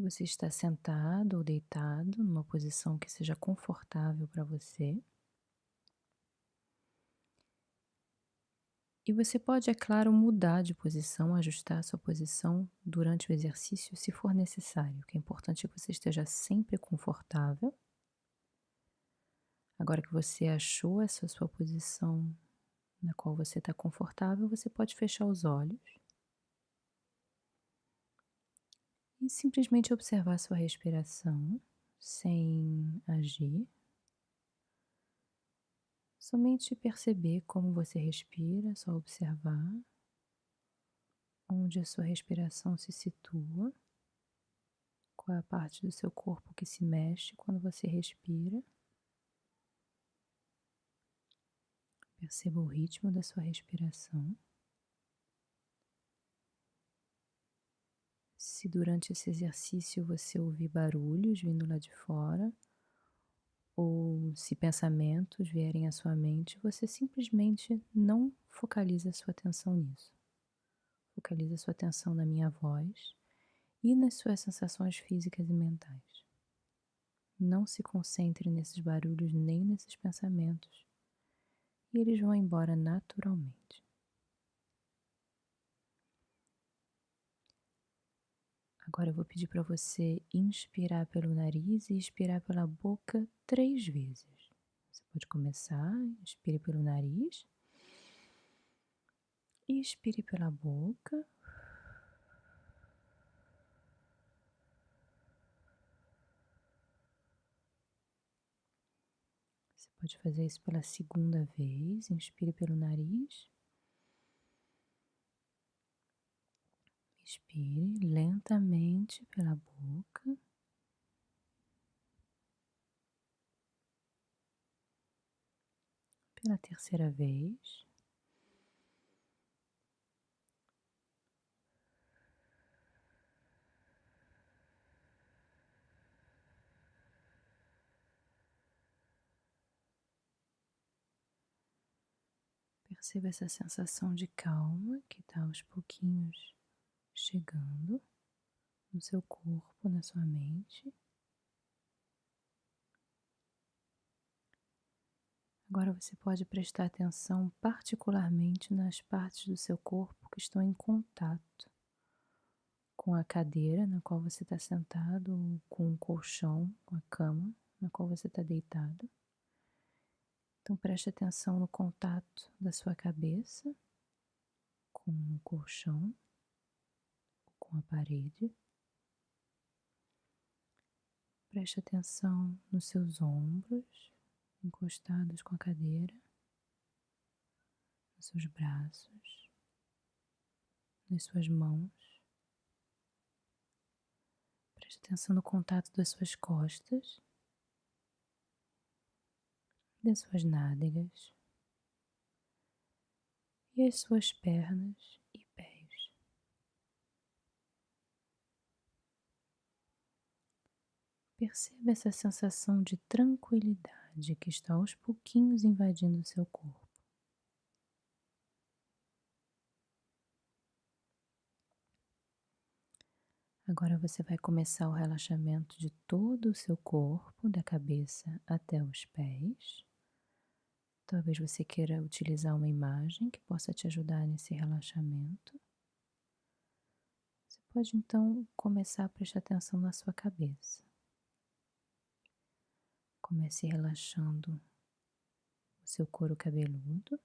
Você está sentado ou deitado numa posição que seja confortável para você. E você pode, é claro, mudar de posição, ajustar a sua posição durante o exercício, se for necessário. O que é importante é que você esteja sempre confortável. Agora que você achou essa sua posição na qual você está confortável, você pode fechar os olhos e simplesmente observar sua respiração sem agir. Somente perceber como você respira, só observar onde a sua respiração se situa, qual é a parte do seu corpo que se mexe quando você respira. Perceba o ritmo da sua respiração. Se durante esse exercício você ouvir barulhos vindo lá de fora, ou se pensamentos vierem à sua mente, você simplesmente não focaliza sua atenção nisso. Focaliza sua atenção na minha voz e nas suas sensações físicas e mentais. Não se concentre nesses barulhos nem nesses pensamentos, e eles vão embora naturalmente. Agora eu vou pedir para você inspirar pelo nariz e expirar pela boca três vezes. Você pode começar, inspire pelo nariz, expire pela boca. Você pode fazer isso pela segunda vez, inspire pelo nariz. Expire lentamente pela boca. Pela terceira vez. Perceba essa sensação de calma que está aos pouquinhos chegando no seu corpo, na sua mente. Agora você pode prestar atenção particularmente nas partes do seu corpo que estão em contato com a cadeira na qual você está sentado, com o colchão, com a cama na qual você está deitado. Então preste atenção no contato da sua cabeça com o colchão com a parede. Preste atenção nos seus ombros encostados com a cadeira, nos seus braços, nas suas mãos. Preste atenção no contato das suas costas, das suas nádegas e as suas pernas Perceba essa sensação de tranquilidade que está aos pouquinhos invadindo o seu corpo. Agora você vai começar o relaxamento de todo o seu corpo, da cabeça até os pés. Talvez você queira utilizar uma imagem que possa te ajudar nesse relaxamento. Você pode então começar a prestar atenção na sua cabeça. Comece relaxando o seu couro cabeludo.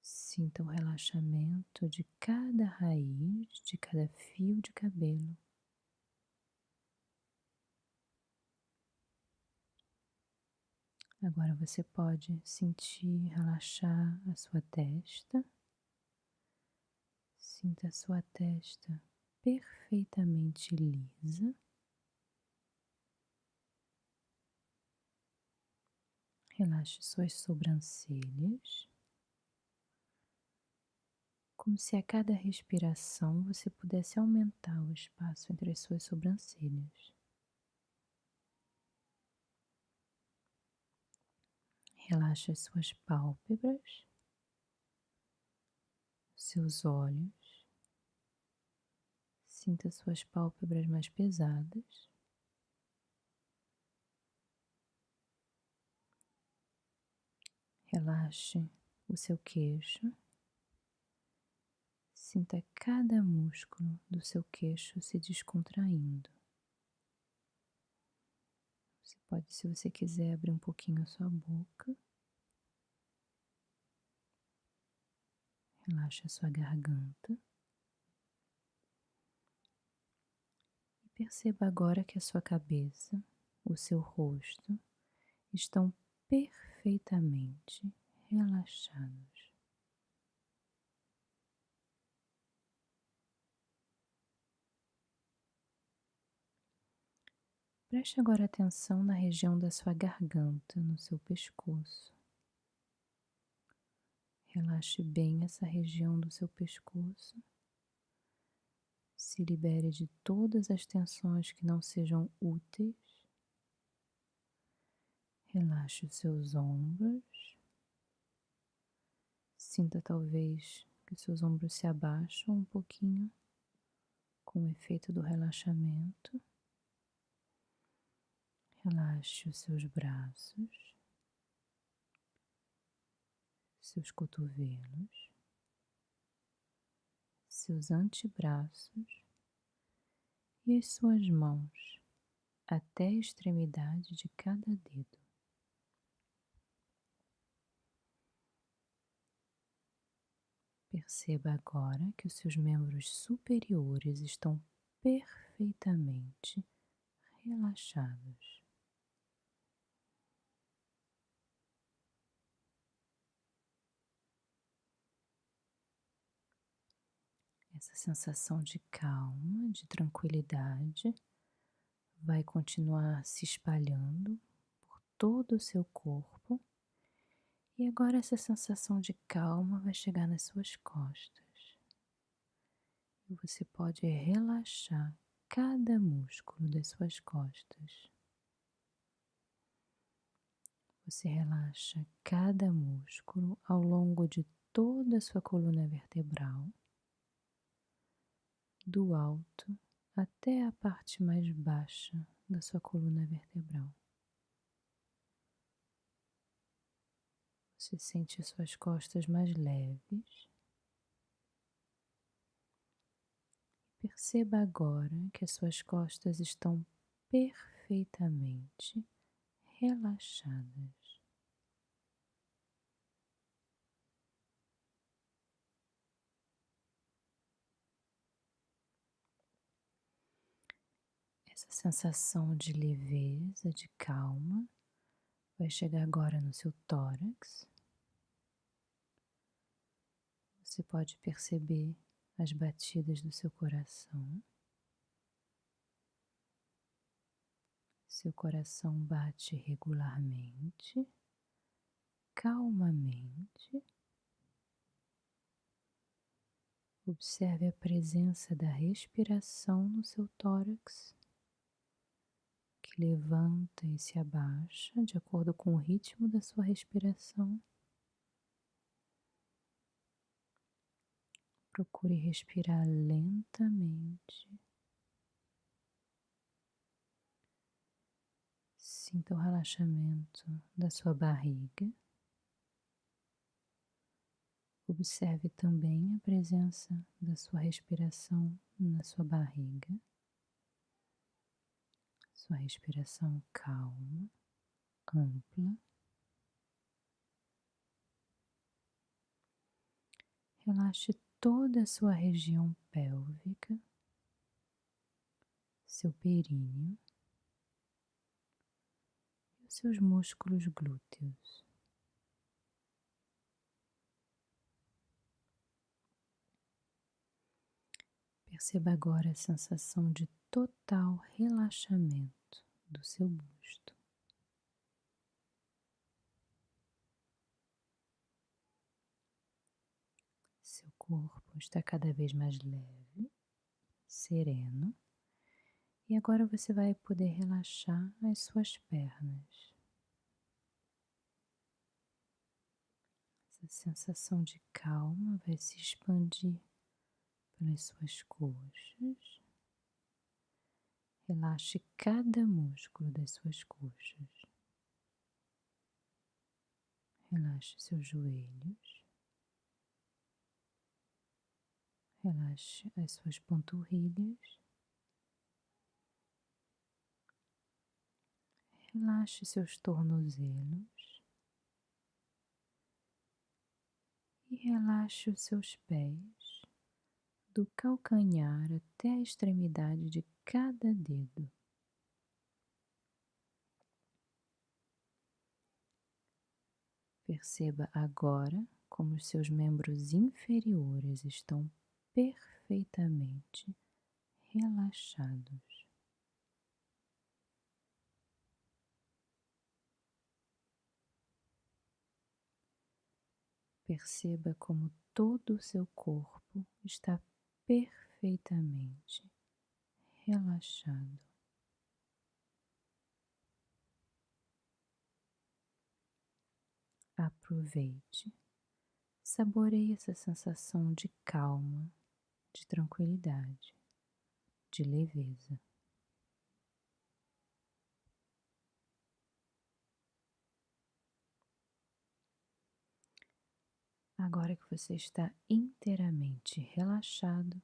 Sinta o relaxamento de cada raiz, de cada fio de cabelo. Agora você pode sentir relaxar a sua testa. Sinta a sua testa perfeitamente lisa. Relaxe suas sobrancelhas, como se a cada respiração você pudesse aumentar o espaço entre as suas sobrancelhas. Relaxe as suas pálpebras, seus olhos, Sinta suas pálpebras mais pesadas. Relaxe o seu queixo. Sinta cada músculo do seu queixo se descontraindo. Você pode, se você quiser, abrir um pouquinho a sua boca. Relaxe a sua garganta. E perceba agora que a sua cabeça, o seu rosto estão perfeitamente relaxados. Preste agora atenção na região da sua garganta, no seu pescoço. Relaxe bem essa região do seu pescoço. Se libere de todas as tensões que não sejam úteis. Relaxe os seus ombros. Sinta talvez que os seus ombros se abaixam um pouquinho com o efeito do relaxamento. Relaxe os seus braços seus cotovelos, seus antebraços e as suas mãos até a extremidade de cada dedo. Perceba agora que os seus membros superiores estão perfeitamente relaxados. Essa sensação de calma, de tranquilidade, vai continuar se espalhando por todo o seu corpo. E agora essa sensação de calma vai chegar nas suas costas. E você pode relaxar cada músculo das suas costas. Você relaxa cada músculo ao longo de toda a sua coluna vertebral do alto até a parte mais baixa da sua coluna vertebral. Você sente as suas costas mais leves. Perceba agora que as suas costas estão perfeitamente relaxadas. Essa sensação de leveza, de calma, vai chegar agora no seu tórax. Você pode perceber as batidas do seu coração. Seu coração bate regularmente, calmamente. Observe a presença da respiração no seu tórax que levanta e se abaixa de acordo com o ritmo da sua respiração. Procure respirar lentamente. Sinta o relaxamento da sua barriga. Observe também a presença da sua respiração na sua barriga sua respiração calma, ampla. Relaxe toda a sua região pélvica, seu períneo e os seus músculos glúteos. Perceba agora a sensação de total relaxamento do seu busto. Seu corpo está cada vez mais leve, sereno, e agora você vai poder relaxar as suas pernas. Essa sensação de calma vai se expandir pelas suas coxas, Relaxe cada músculo das suas coxas. Relaxe seus joelhos. Relaxe as suas panturrilhas. Relaxe seus tornozelos. E relaxe os seus pés, do calcanhar até a extremidade de cada dedo. Perceba agora como os seus membros inferiores estão perfeitamente relaxados. Perceba como todo o seu corpo está perfeitamente relaxado. Aproveite, saboreie essa sensação de calma, de tranquilidade, de leveza. Agora que você está inteiramente relaxado,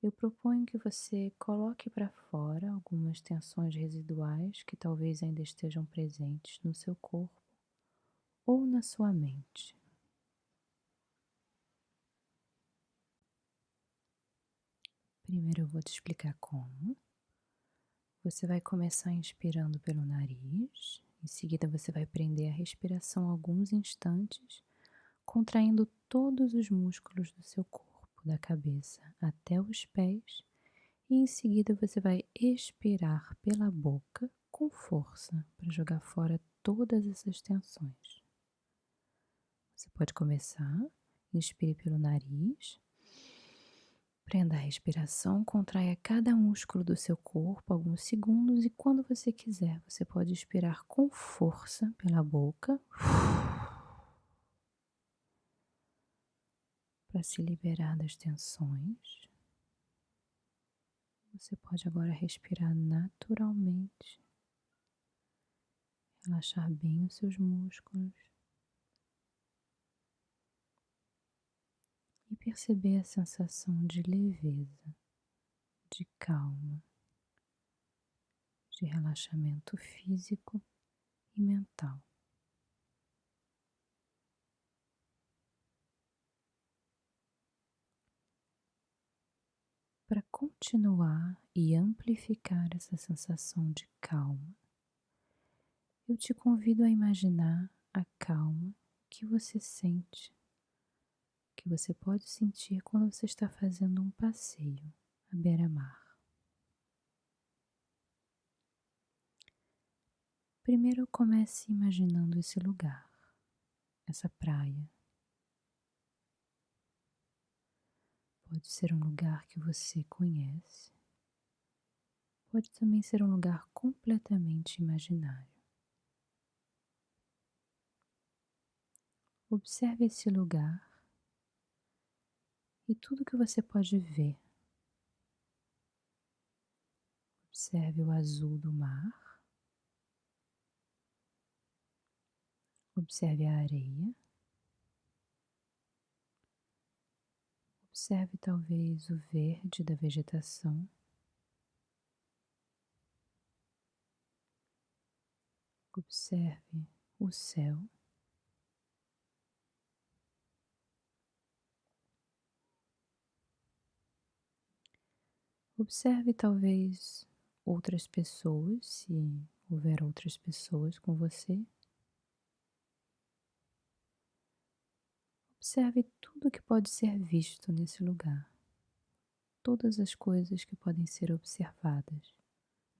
eu proponho que você coloque para fora algumas tensões residuais que talvez ainda estejam presentes no seu corpo ou na sua mente. Primeiro eu vou te explicar como. Você vai começar inspirando pelo nariz, em seguida você vai prender a respiração alguns instantes, contraindo todos os músculos do seu corpo, da cabeça até os pés, e em seguida você vai expirar pela boca com força para jogar fora todas essas tensões. Você pode começar, inspire pelo nariz, prenda a respiração, contraia cada músculo do seu corpo alguns segundos e quando você quiser, você pode expirar com força pela boca para se liberar das tensões. Você pode agora respirar naturalmente, relaxar bem os seus músculos. Perceber a sensação de leveza, de calma, de relaxamento físico e mental. Para continuar e amplificar essa sensação de calma, eu te convido a imaginar a calma que você sente que você pode sentir quando você está fazendo um passeio à beira-mar. Primeiro comece imaginando esse lugar, essa praia. Pode ser um lugar que você conhece, pode também ser um lugar completamente imaginário. Observe esse lugar e tudo que você pode ver. Observe o azul do mar. Observe a areia. Observe talvez o verde da vegetação. Observe o céu. Observe talvez outras pessoas, se houver outras pessoas com você. Observe tudo que pode ser visto nesse lugar, todas as coisas que podem ser observadas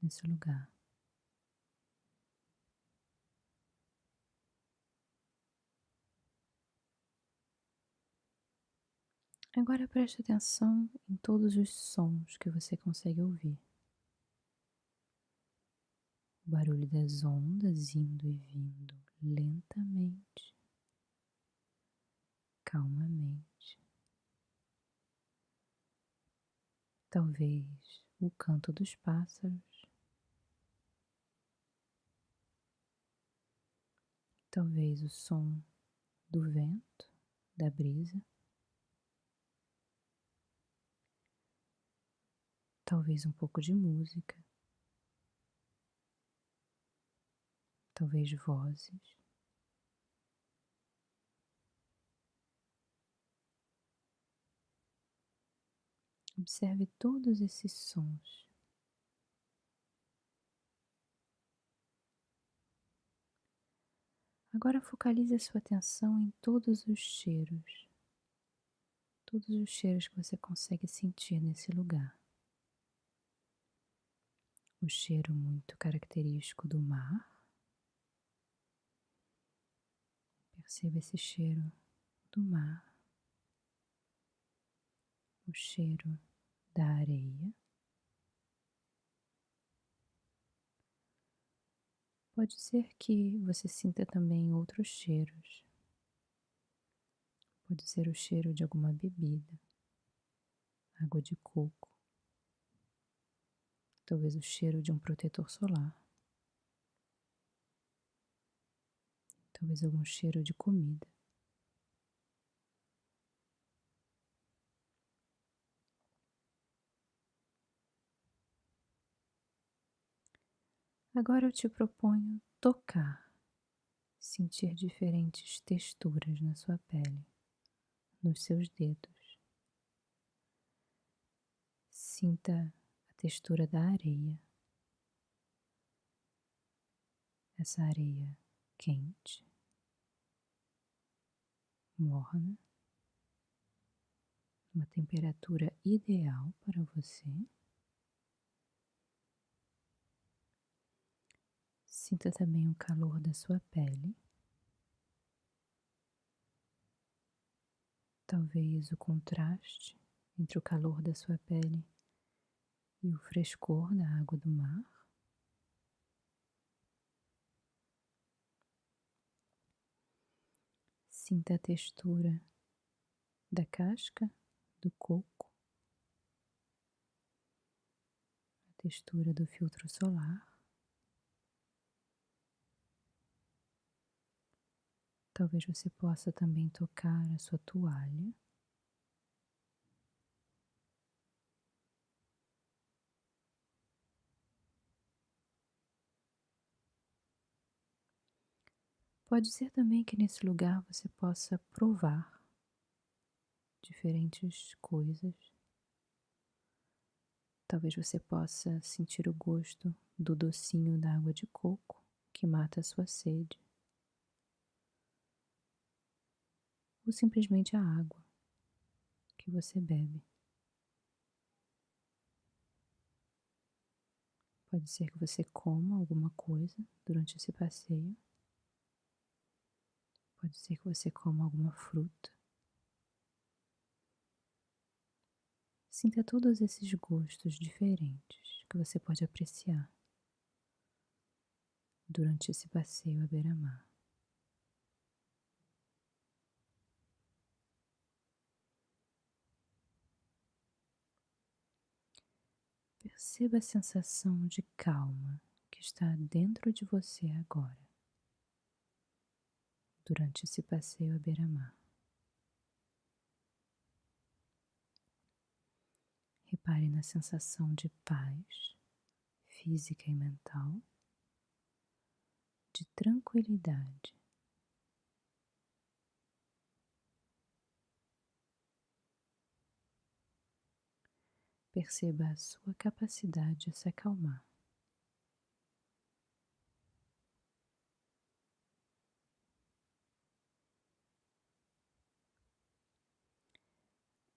nesse lugar. Agora preste atenção em todos os sons que você consegue ouvir. O barulho das ondas indo e vindo lentamente, calmamente. Talvez o canto dos pássaros, talvez o som do vento, da brisa, talvez um pouco de música, talvez vozes. Observe todos esses sons. Agora focalize a sua atenção em todos os cheiros, todos os cheiros que você consegue sentir nesse lugar. O cheiro muito característico do mar. Perceba esse cheiro do mar o cheiro da areia. Pode ser que você sinta também outros cheiros. Pode ser o cheiro de alguma bebida, água de coco, talvez o cheiro de um protetor solar, talvez algum cheiro de comida. Agora eu te proponho tocar, sentir diferentes texturas na sua pele, nos seus dedos. Sinta textura da areia, essa areia quente, morna, uma temperatura ideal para você. Sinta também o calor da sua pele. Talvez o contraste entre o calor da sua pele e o frescor da água do mar. Sinta a textura da casca do coco, a textura do filtro solar. Talvez você possa também tocar a sua toalha. Pode ser também que nesse lugar você possa provar diferentes coisas. Talvez você possa sentir o gosto do docinho da água de coco que mata a sua sede. ou simplesmente a água que você bebe. Pode ser que você coma alguma coisa durante esse passeio. Pode ser que você coma alguma fruta. Sinta todos esses gostos diferentes que você pode apreciar durante esse passeio à beira-mar. Perceba a sensação de calma que está dentro de você agora, durante esse passeio à beira-mar. Repare na sensação de paz física e mental, de tranquilidade. Perceba a sua capacidade de se acalmar.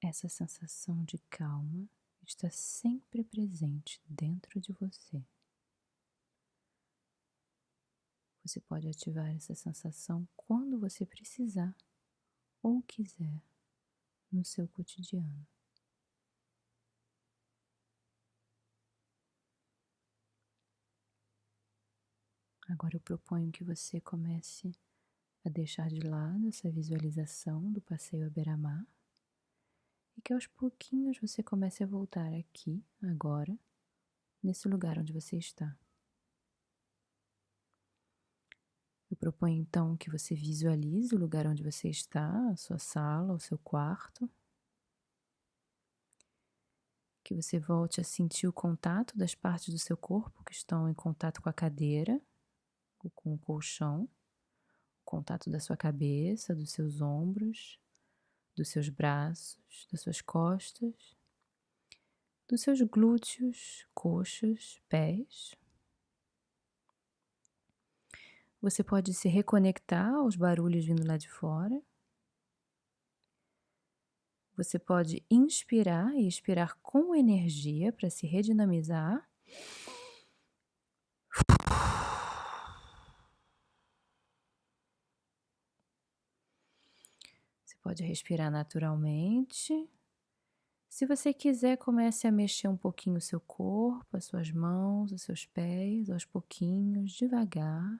Essa sensação de calma está sempre presente dentro de você. Você pode ativar essa sensação quando você precisar ou quiser no seu cotidiano. Agora eu proponho que você comece a deixar de lado essa visualização do passeio à beira-mar e que aos pouquinhos você comece a voltar aqui, agora, nesse lugar onde você está. Eu proponho então que você visualize o lugar onde você está, a sua sala, o seu quarto. Que você volte a sentir o contato das partes do seu corpo que estão em contato com a cadeira ou com o colchão, o contato da sua cabeça, dos seus ombros, dos seus braços, das suas costas, dos seus glúteos, coxas, pés. Você pode se reconectar aos barulhos vindo lá de fora. Você pode inspirar e expirar com energia para se redinamizar. Pode respirar naturalmente. Se você quiser, comece a mexer um pouquinho o seu corpo, as suas mãos, os seus pés, aos pouquinhos, devagar.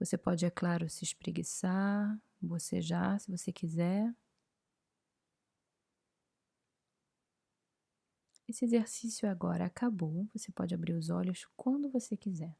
Você pode, é claro, se espreguiçar, bocejar, se você quiser. Esse exercício agora acabou. Você pode abrir os olhos quando você quiser.